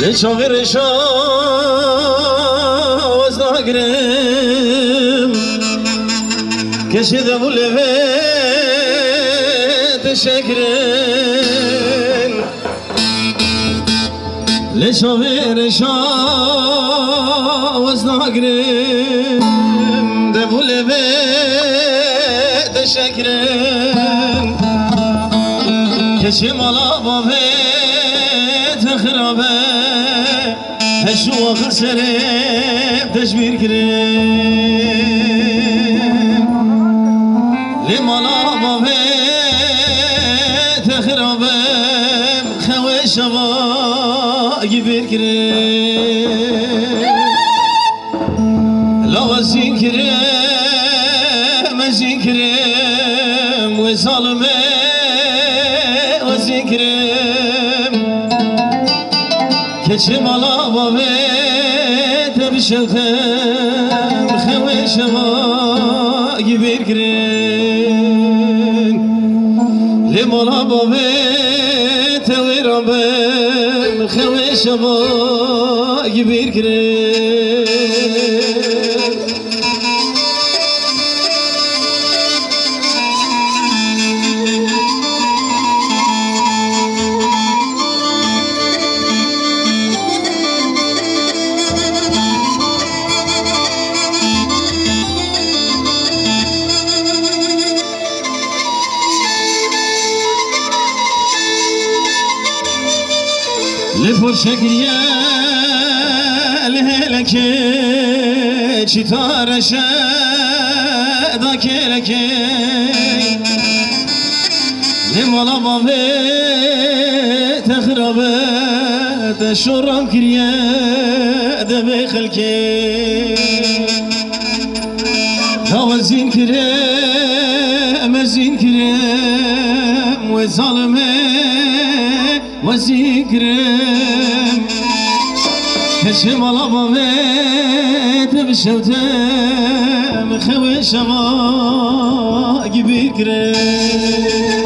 لچاغر شاز نگرم کشیده بوله به تشکرن لچاغر شاز نگرم ده بوله به تشکرن کشی مالا بابه تخرابه هشو آخر سرم تشبیر کرم لمالا بابه تخرابه خوه شبا گبیر کرم لا وزین کرم وزین کرم و ظالمه وزین کرم keçim ala babe tebşetem xeveşema gibi girin limala babe tevirabem xeveşema gibi girin لفرشك لهلك چیتار شدا کلک لمالا بابه تخربه تشرم کریه دبی خلکه وزین کرم وزین کرم و ظالمه ve zikrim Heşim alama ve tebşevtem Heveşama gibi krem